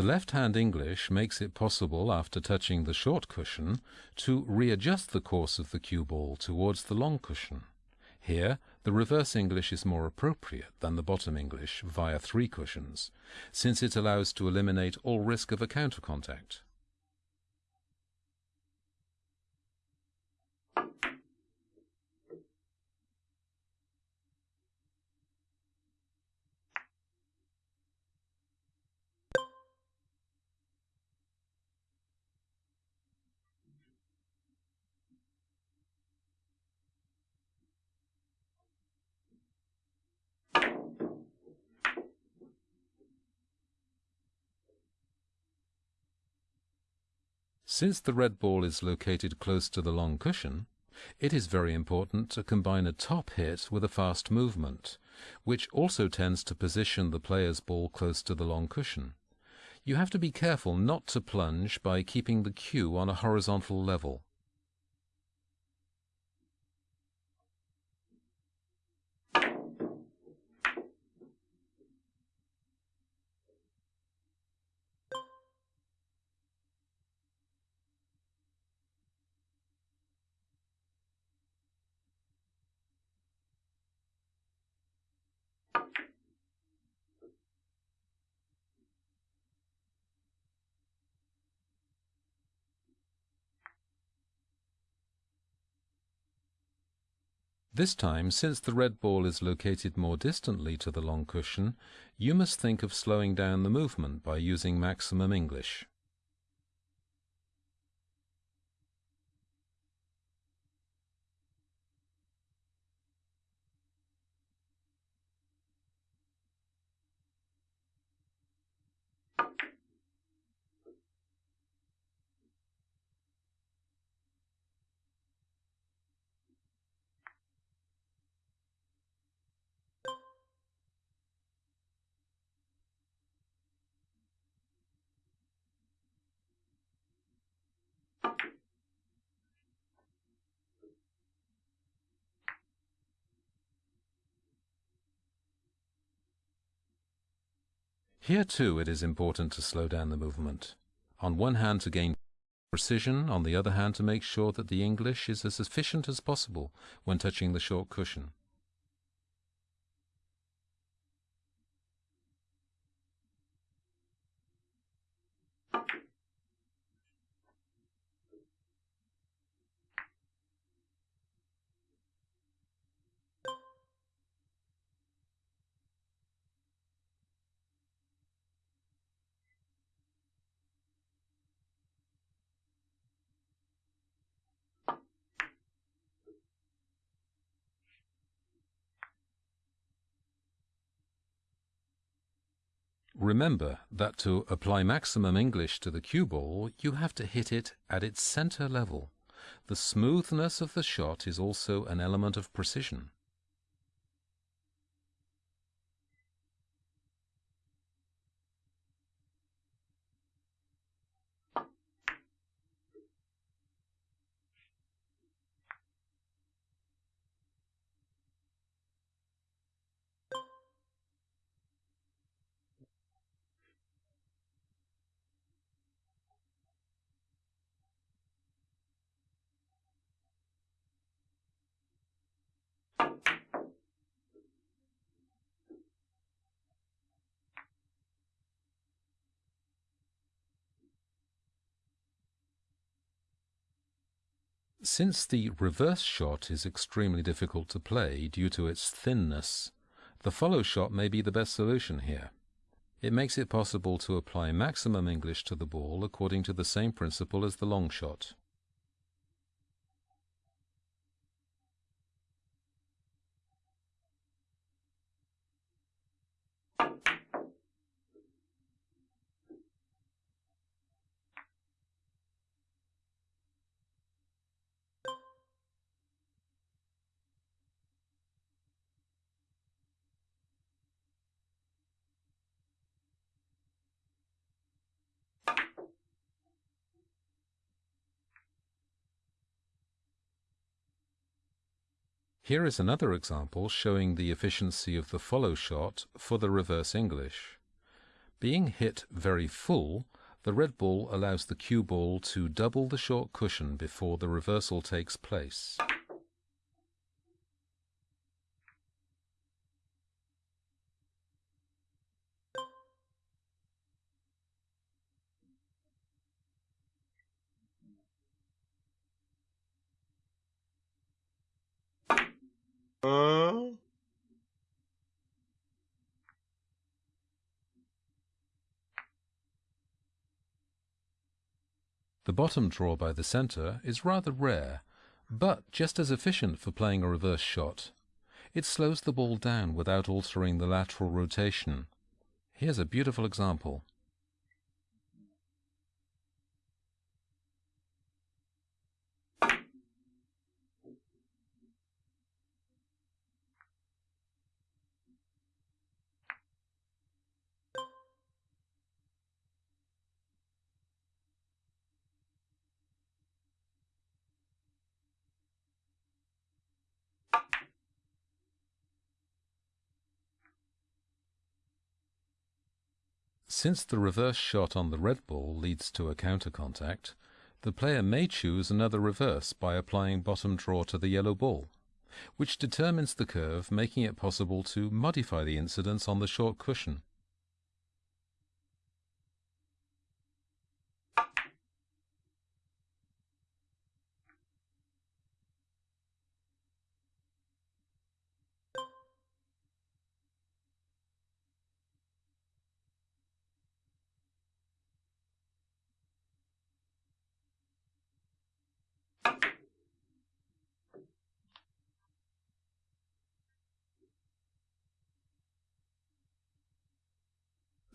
The left-hand English makes it possible, after touching the short cushion, to readjust the course of the cue ball towards the long cushion. Here, the reverse English is more appropriate than the bottom English via three cushions, since it allows to eliminate all risk of a counter contact. Since the red ball is located close to the long cushion, it is very important to combine a top hit with a fast movement, which also tends to position the player's ball close to the long cushion. You have to be careful not to plunge by keeping the cue on a horizontal level. This time, since the red ball is located more distantly to the long cushion, you must think of slowing down the movement by using maximum English. Here too it is important to slow down the movement. On one hand to gain precision, on the other hand to make sure that the English is as efficient as possible when touching the short cushion. Remember that to apply maximum English to the cue ball, you have to hit it at its center level. The smoothness of the shot is also an element of precision. Since the reverse shot is extremely difficult to play due to its thinness, the follow shot may be the best solution here. It makes it possible to apply maximum English to the ball according to the same principle as the long shot. Here is another example showing the efficiency of the follow shot for the reverse English. Being hit very full, the red ball allows the cue ball to double the short cushion before the reversal takes place. The bottom draw by the centre is rather rare, but just as efficient for playing a reverse shot. It slows the ball down without altering the lateral rotation. Here's a beautiful example. Since the reverse shot on the red ball leads to a counter contact, the player may choose another reverse by applying bottom draw to the yellow ball, which determines the curve, making it possible to modify the incidence on the short cushion.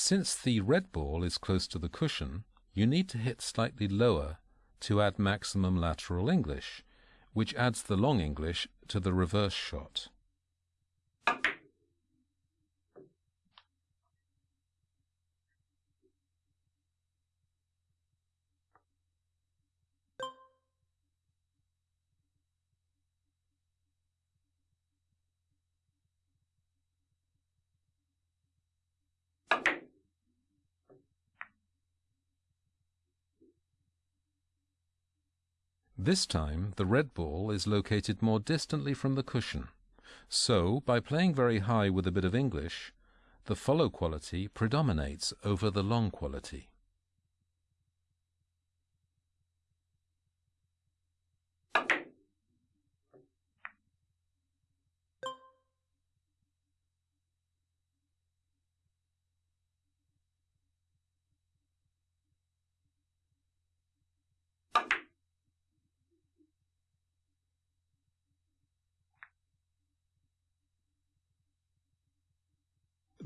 Since the red ball is close to the cushion, you need to hit slightly lower to add maximum lateral English, which adds the long English to the reverse shot. This time the red ball is located more distantly from the cushion. So, by playing very high with a bit of English, the follow quality predominates over the long quality.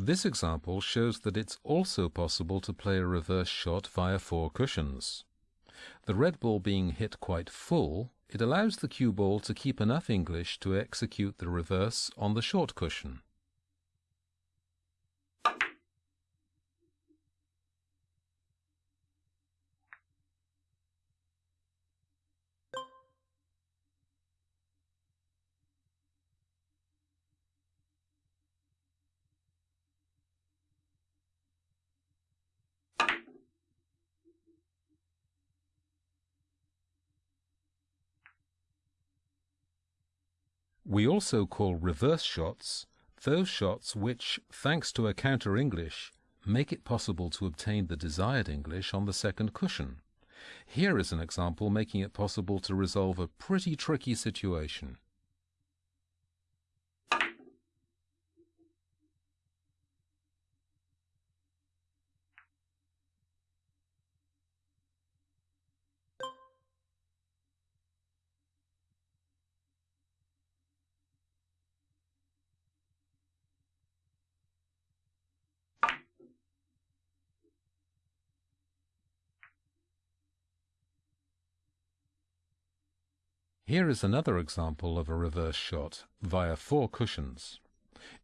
This example shows that it's also possible to play a reverse shot via four cushions. The red ball being hit quite full, it allows the cue ball to keep enough English to execute the reverse on the short cushion. We also call reverse shots those shots which, thanks to a counter English, make it possible to obtain the desired English on the second cushion. Here is an example making it possible to resolve a pretty tricky situation. Here is another example of a reverse shot via four cushions.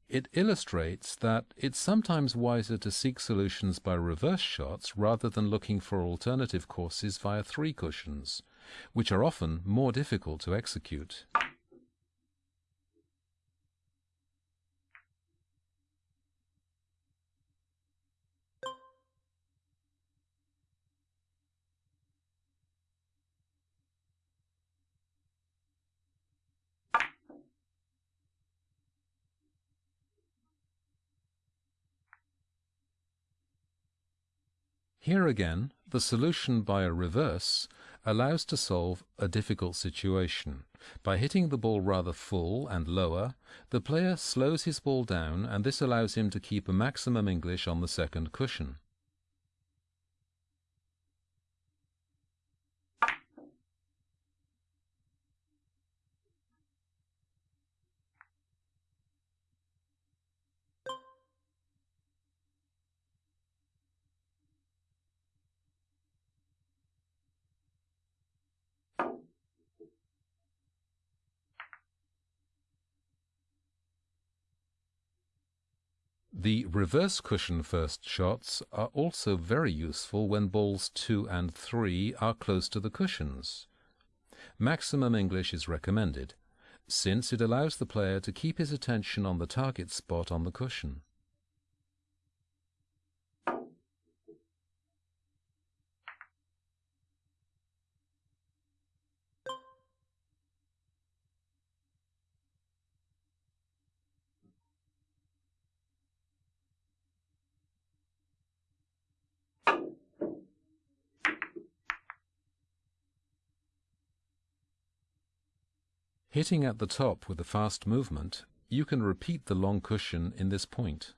It illustrates that it's sometimes wiser to seek solutions by reverse shots rather than looking for alternative courses via three cushions, which are often more difficult to execute. Here again, the solution by a reverse allows to solve a difficult situation. By hitting the ball rather full and lower, the player slows his ball down and this allows him to keep a maximum English on the second cushion. The reverse cushion first shots are also very useful when balls 2 and 3 are close to the cushions. Maximum English is recommended, since it allows the player to keep his attention on the target spot on the cushion. Hitting at the top with a fast movement, you can repeat the long cushion in this point.